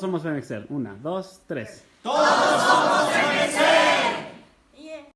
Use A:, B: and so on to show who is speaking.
A: somos en Excel. Una, dos, tres.
B: Todos